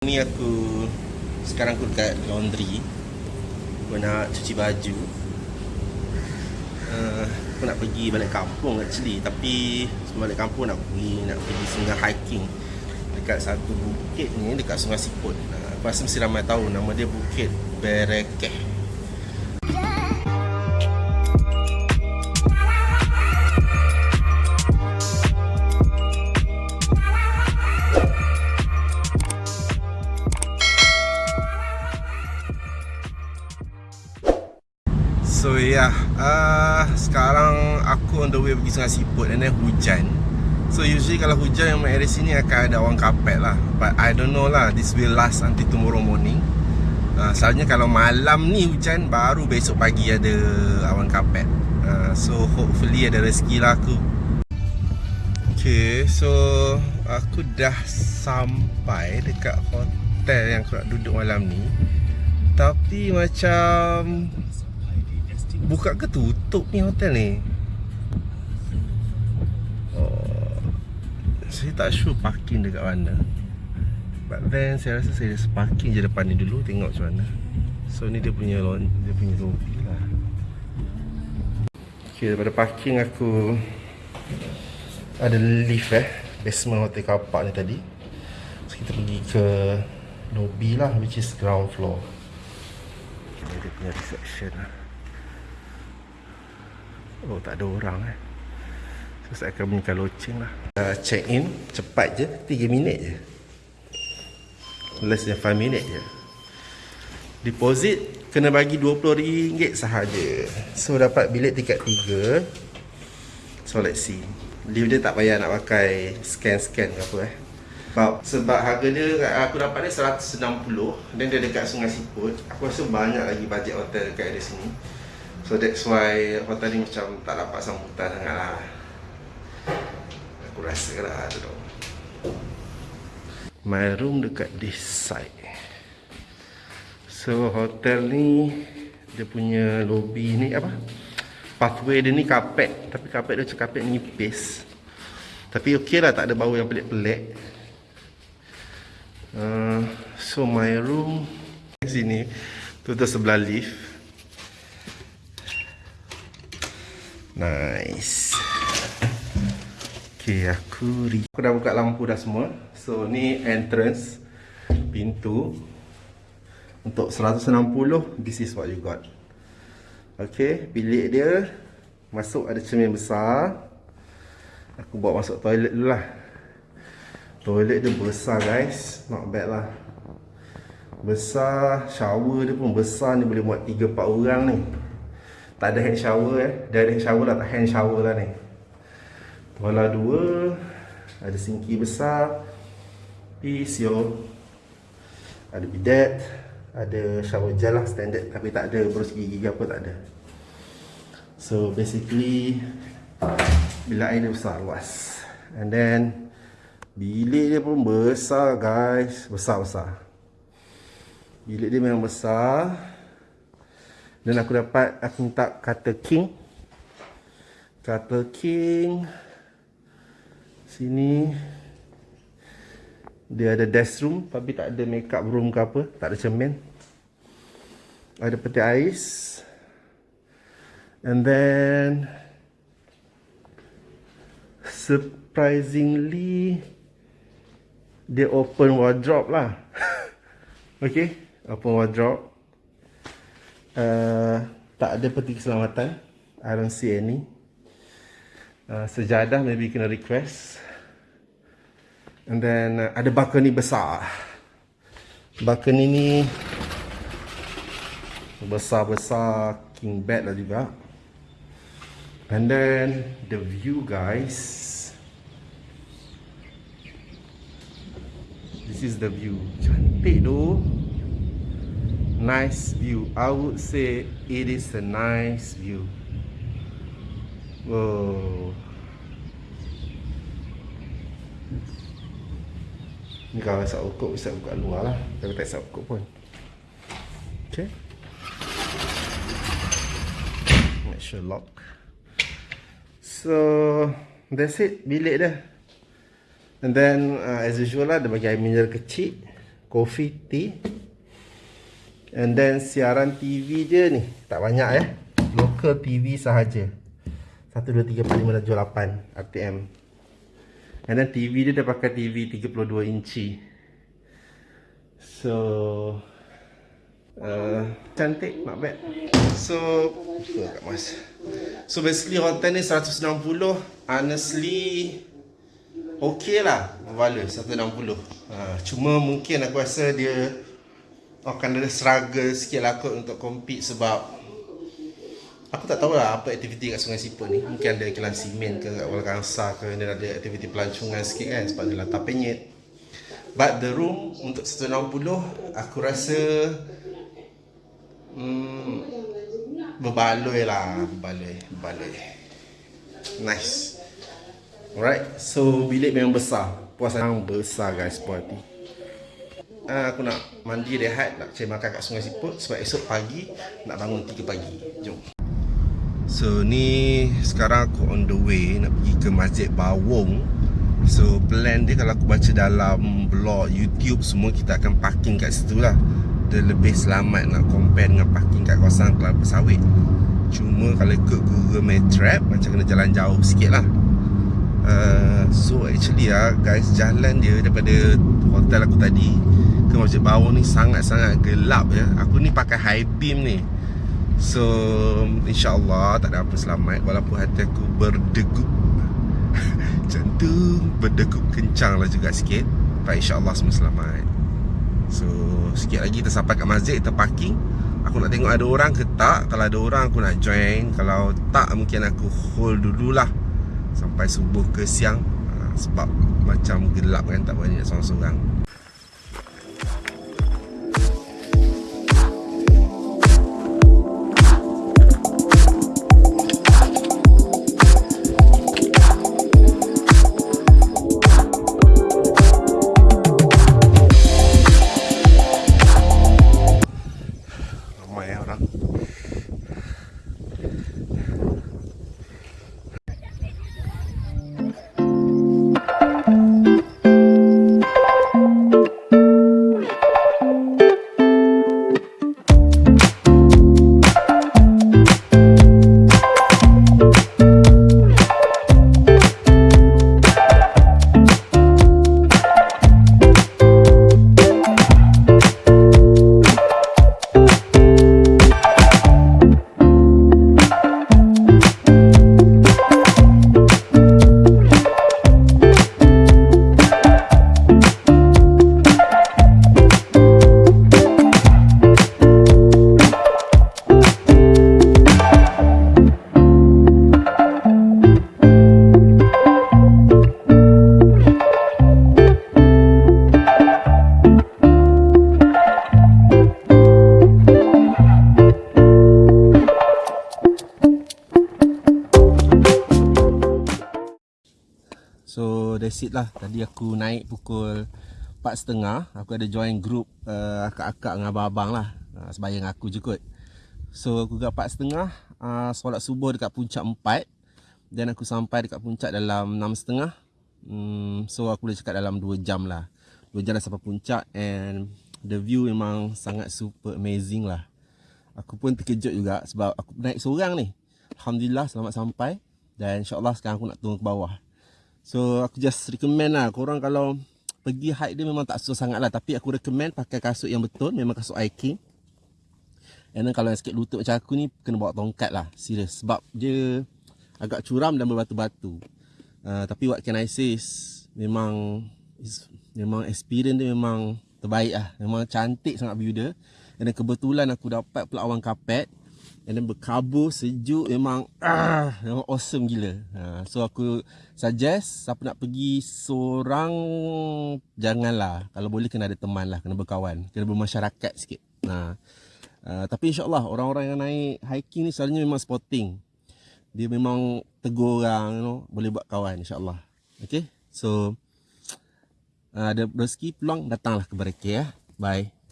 Ni aku sekarang aku dekat laundry. Aku nak cuci baju. Uh, aku nak pergi balik kampung actually tapi sebelum balik kampung nak pergi nak pergi singgah hiking dekat satu bukit ni dekat Sungai Siput. Uh, aku rasa mesti ramai tahu nama dia Bukit Berekeh. Uh, sekarang aku on the way pergi Sungai Siput and then hujan. So usually kalau hujan yang area sini akan ada awan kapet lah. But I don't know lah, this will last until tomorrow morning. Uh, Soalnya kalau malam ni hujan, baru besok pagi ada awan kapet. Uh, so hopefully ada rezeki lah aku. Okay, so aku dah sampai dekat hotel yang aku nak duduk malam ni. Tapi macam Buka ke tutup ni hotel ni? Oh, Saya tak sure parking dekat mana. But then saya rasa saya parking je depan ni dulu Tengok macam mana. So ni dia punya Dia punya lobby lah. Okay daripada parking aku Ada lift eh. Basement hotel car park ni tadi. So kita pergi ke Lobby lah Which is ground floor. Ini dia punya reception lah Oh tak ada orang eh. So saya akan bunyikan loceng lah. Uh, Check in cepat je 3 minit je. Less than 5 minit je. Deposit kena bagi RM20 sahaja. So dapat bilik tingkat 3 So let's see. Lift dia tak payah nak pakai scan-scan ke apa eh. Sebab, sebab harga dia aku dapat dia 160 Dan dia dekat Sungai Siput. Aku rasa banyak lagi bajet hotel dekat area sini So that's why hotel ni macam tak dapat sambutan sangat lah. Aku rasa lah tu tau My room dekat this side. So hotel ni Dia punya lobby ni apa? Pathway dia ni kapet. Tapi kapet dia macam kapet nipis. Tapi okey lah tak ada bau yang pelik-pelik. Uh, So my room Sini Tu tu sebelah lift Nice. Okay aku Aku dah buka lampu dah semua. So ni entrance Pintu. Untuk 160 This is what you got. Okay Bilik dia. Masuk ada cermin besar. Aku bawa masuk toilet dulu lah. Toilet dia besar guys. Not bad lah. Besar Shower dia pun besar. Ni Boleh muat 3-4 orang ni tak ada hand shower eh. Hand shower lah Tak hand shower lah ni. Bola dua. Ada sinki besar. Pisio Ada bidet. Ada shower gel lah standard. Tapi tak ada berus gigi apa tak ada. So basically Bilik air dia besar luas. And then Bilik dia pun besar guys. Besar-besar Bilik dia memang besar dan aku dapat aku minta kata king. Kata king. Sini dia ada desk room tapi tak ada makeup room ke apa, tak ada cermin. Ada peti ais. And then surprisingly dia open wardrobe lah. okay, open wardrobe. Uh, tak ada peti keselamatan. I don't see any. Uh, Sejadah maybe kena request. And then uh, Ada balcony besar. Balcony ni Besar-besar King bed lah juga. And then The view guys. This is the view. Cantik tu nice view. I would say it is a nice view. Wow Ni kalau tak ukur bisa buka luar lah. Tapi tak bisa ukur pun. Okay. Make sure lock. So That's it. Bilik dia. And then uh, As usual lah Dia bagi air mineral kecil. Coffee tea and then siaran TV dia ni. Tak banyak eh. Local TV sahaja. 1 2 3 4 5 6 7 8 RTM and then TV dia dia pakai TV 32 inci. So uh, cantik not bad so kat mas? So basically hotel ni 160 honestly okay lah. Value 160 uh, cuma mungkin aku rasa dia akan ada struggle sikit lah kot untuk compete sebab aku tak tahu lah apa aktiviti kat Sungai Siput ni. Mungkin ada kilang simen ke kat Kuala Kangsar ke dia ada aktiviti pelancongan sikit kan sebab dia latar penyet. But the room untuk 160 aku rasa hmm, berbaloi lah berbaloi berbaloi. Nice. Alright so bilik memang besar. Puas yang besar guys party uh, aku nak mandi rehat nak cari makan kat Sungai Siput sebab esok pagi nak bangun 3 pagi. Jom. So ni sekarang aku on the way nak pergi ke Masjid Bawong. So plan dia kalau aku baca dalam blog YouTube semua kita akan parking kat situ lah. Dia lebih selamat nak compare dengan parking kat kawasan Kelapa Sawit. Cuma kalau ikut Google Maps macam kena jalan jauh sikit lah. Uh, so actually lah guys jalan dia daripada hotel aku tadi ke Masjid Bawang ni sangat-sangat gelap ya. Aku ni pakai high beam ni. So insyaAllah tak ada apa selamat walaupun hati aku berdegup. Jantung berdegup kencang lah juga sikit. Tapi insyaAllah semua selamat. So sikit lagi kita sampai kat masjid kita parking. Aku nak tengok ada orang ke tak. Kalau ada orang aku nak join. Kalau tak mungkin aku hold dululah sampai subuh ke siang. Ha, sebab macam gelap kan tak banyak seorang-seorang. So it lah. Tadi aku naik pukul 4.30 Aku ada join group uh, Akak-akak dengan abang-abang lah. Uh, Sebayang aku je kot. So aku kat 4.30 uh, Solat subuh dekat puncak 4 Dan aku sampai dekat puncak dalam 6.30 hmm, So aku boleh cakap dalam 2 jam lah. 2 jam dah sampai puncak And the view memang sangat super amazing lah. Aku pun terkejut juga Sebab aku naik seorang ni. Alhamdulillah selamat sampai. Dan insyaAllah sekarang aku nak turun ke bawah So aku just recommend lah. Korang kalau pergi hike dia memang tak susah sangat lah Tapi aku recommend pakai kasut yang betul. Memang kasut hiking And then kalau yang sikit lutut macam aku ni Kena bawa tongkat lah. Serius Sebab dia agak curam dan berbatu-batu. Uh, Tapi what can I say is Memang is, Memang experience dia memang terbaik lah. Memang cantik sangat view dia. Dan kebetulan aku dapat pula awan kapet And then berkabur sejuk memang ah, memang awesome gila. Ha, so aku suggest siapa nak pergi seorang janganlah. Kalau boleh kena ada teman lah, kena berkawan, kena bermasyarakat sikit. Nah. Uh, tapi insyaAllah orang-orang yang naik hiking ni selalunya memang sporting. Dia memang tegur orang, you know, boleh buat kawan insyaAllah. Okay, so uh, ada rezeki peluang datanglah ke Bariki ya. Bye.